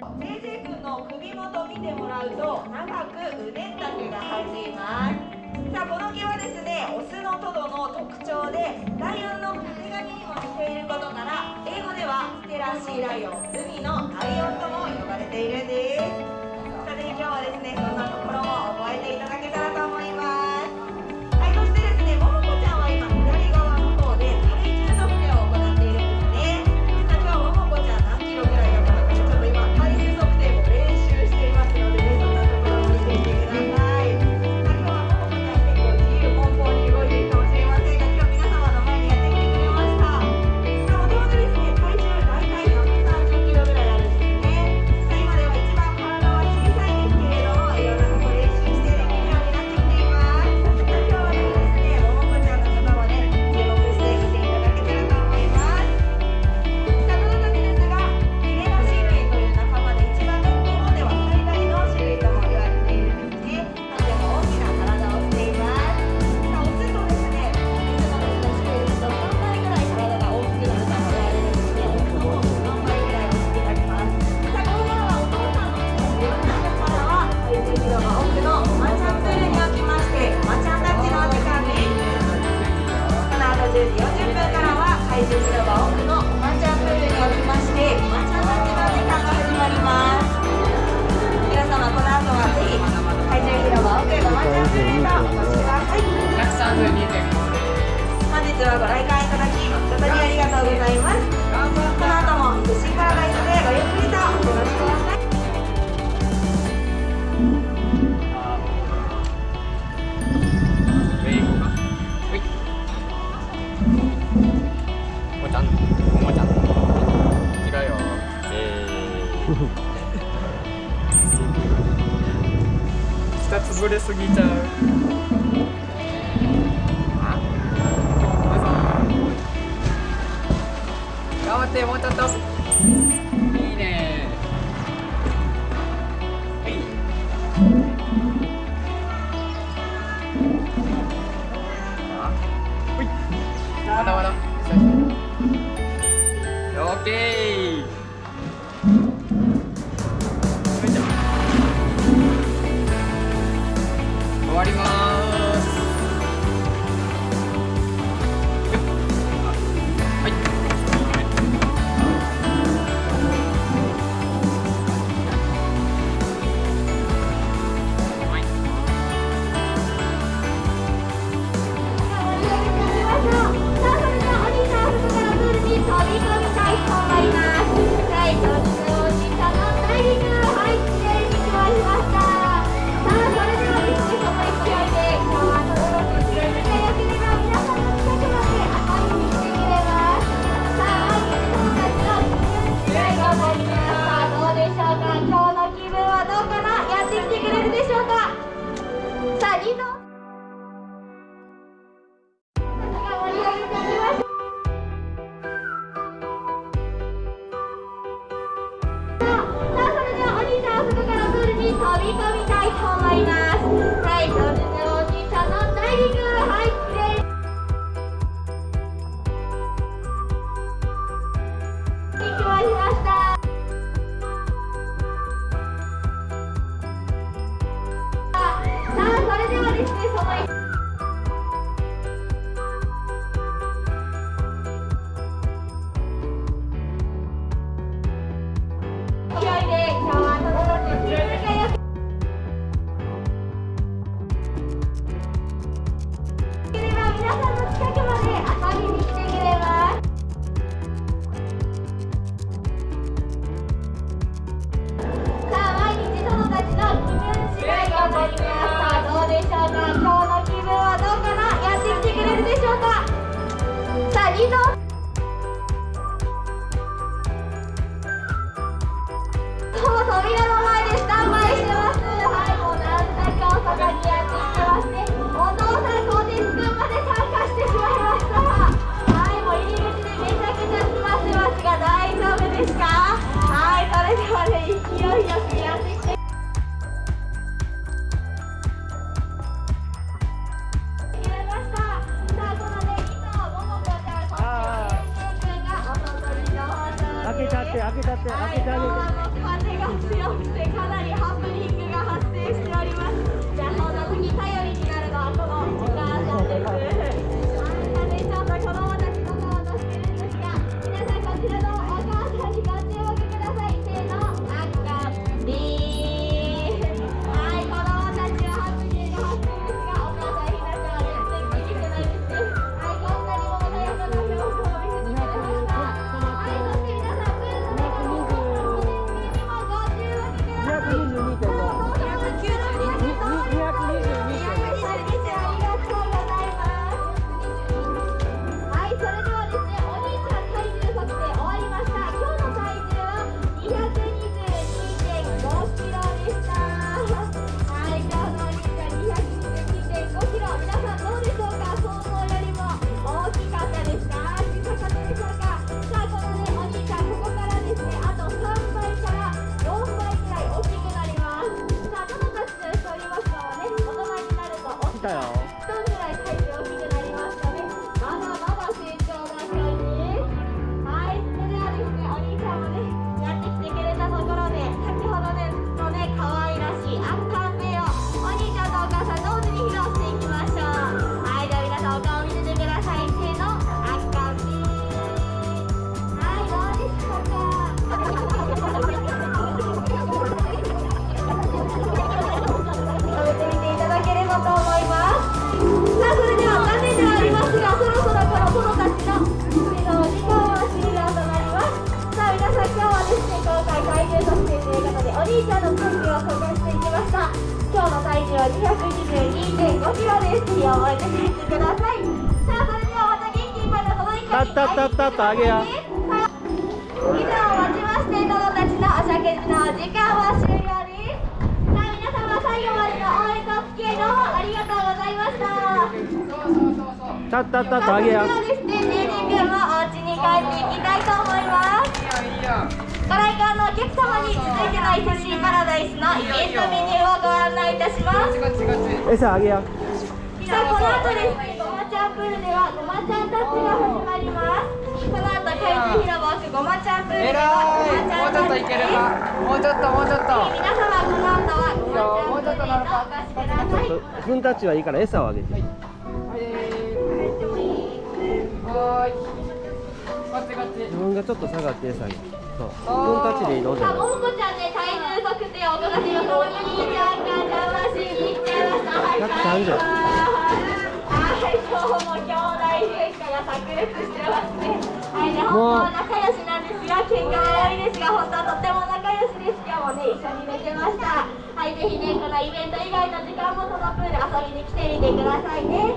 先生君の首元見てもらうと長く腕丈が生っています。さあこの毛はですね。オスのトドの特徴でライオンの壁紙にも似ていることから英語ではステラシーライオン海のライオンとも呼ばれているんです。奥のおばちゃんプールにおましておばちゃん時間が始まります。皆様この後はぜひ奥おばちゃんプールへとください。本日はご来館いただき誠にありがとうございます。すぎちゃう。もうちょっと。いいね。はい。ほい。まだまだ。オッケー。思います。はいそれでおじさんの大陸入ってきま rojo, míralo. て開けちゃって開けて、風が強くてかなりハプニングが発生しております。じゃあそんな時頼りになるのはこのお母さんです。重は222.5キロですぜひ覚えて帰ってくださいさあそれではまた元気いっぱいのこの一回にたったったったったあげや以上をもちまして殿たちのお食事のお時間は終了です。さあ皆様最後までの応援とお付き合いどうもありがとうございました。たったったったあげやそれですね、ジェイジ君もお家に帰っていきたいと思います。ご来館のお客様に続いての伊勢シーパラダイスのイベントメニューをご案内いたします。餌あげやさあこの後です。ね、ごまちゃんプールではごまちゃんタッチが始まります。この後怪獣広場奥ごまちゃんプールではごまちゃんタッチです。もうちょっともうちょっと。皆様この後はごまちゃんプールへとお越しください。フンタッチはいいから餌をあげて。はーい自分がちょっと下がって餌あげるそう。フンタッチでいいのじゃないももこちゃんね、体重測定を伺っています。お兄ちゃんが邪魔しに行っちゃいました。はい、130はい、今日も兄弟喧嘩が炸裂してます。ね。はい、ね、本当は仲良しなんですが、喧嘩が多い。ですが、本当はとっても仲良しです。今日もね、一緒に寝てました。はい、ぜひね、このイベント以外の時間もそのプール遊びに来てみてください。ね。